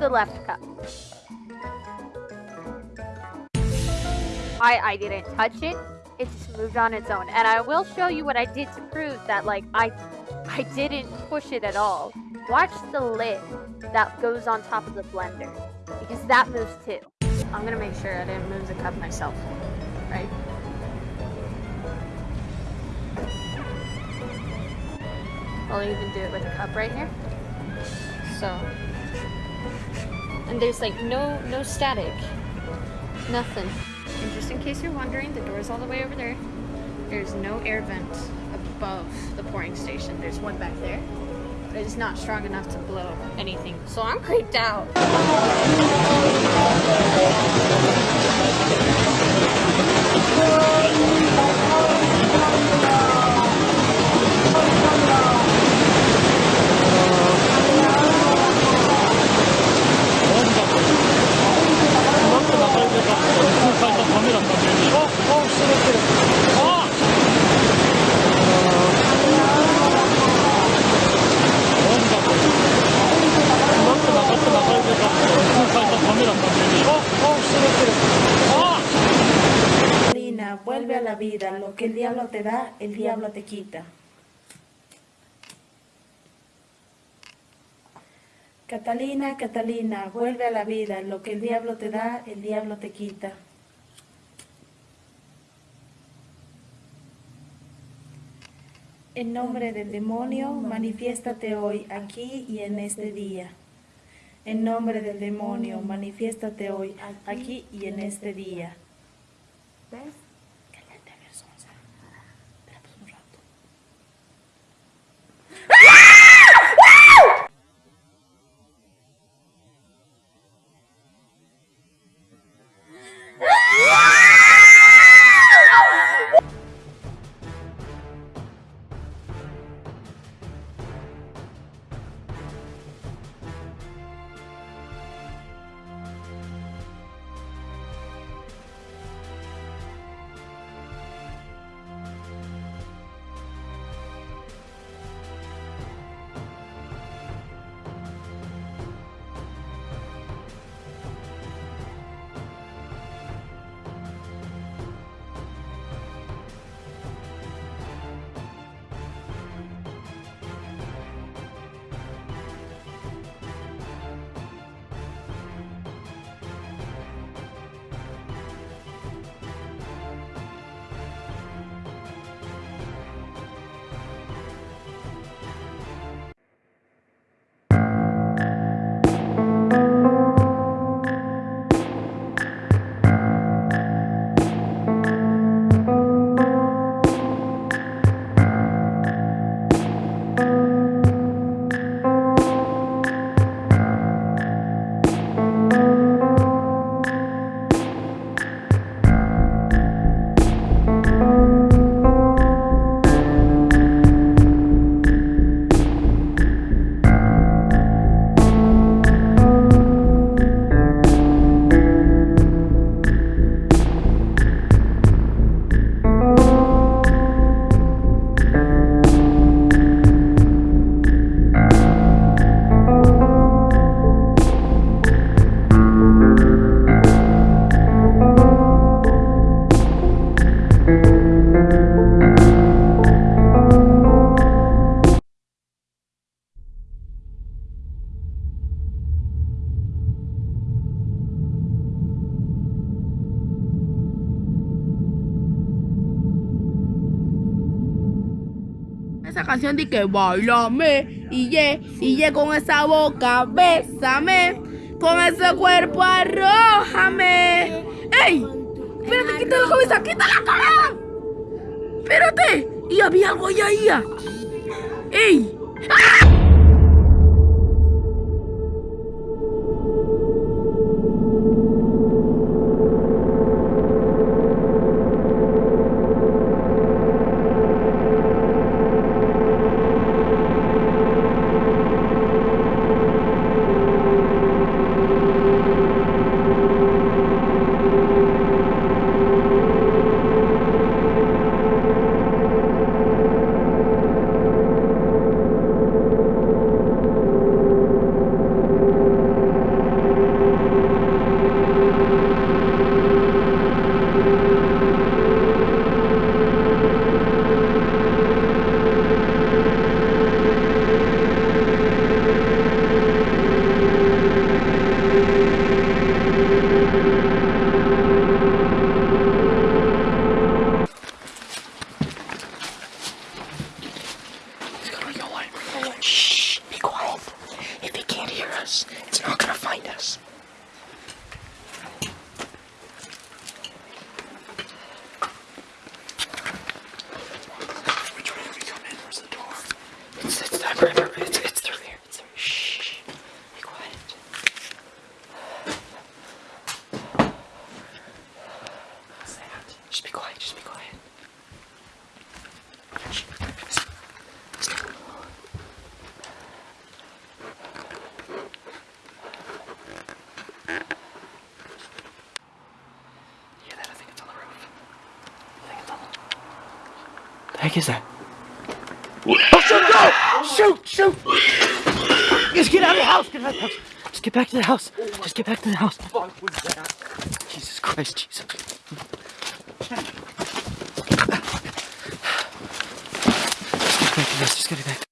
the left cup. I, I didn't touch it. It just moved on its own. And I will show you what I did to prove that, like, I, I didn't push it at all. Watch the lid that goes on top of the blender. Because that moves too. I'm gonna make sure I didn't move the cup myself. Right? I'll even do it with a cup right here. So, and there's like no no static, nothing. And just in case you're wondering, the door's all the way over there. There's no air vent above the pouring station. There's one back there, but it's not strong enough to blow anything. So I'm creeped out. Vida. Lo que el diablo te da, el diablo te quita. Catalina, Catalina, vuelve a la vida. Lo que el diablo te da, el diablo te quita. En nombre del demonio, manifiéstate hoy, aquí y en este día. En nombre del demonio, manifiéstate hoy, aquí y en este día. Esa canción de que bailame y ye, ye con esa boca, bésame, con ese cuerpo arrójame. ¡Ey! Espérate, quita la cabeza, quita la cabeza. Espérate, y había algo allá ahí. ¡Ey! ¡Ah! us. It's not gonna find us. Which way are we coming? Where's the door? It's, that river. The. Heck is that? Oh, shoot, go! Shoot, shoot! Just get out of the house, get out of the house. Just get back to the house. Just get back to the house. Jesus Christ, Jesus. Just get back to house, just get it back.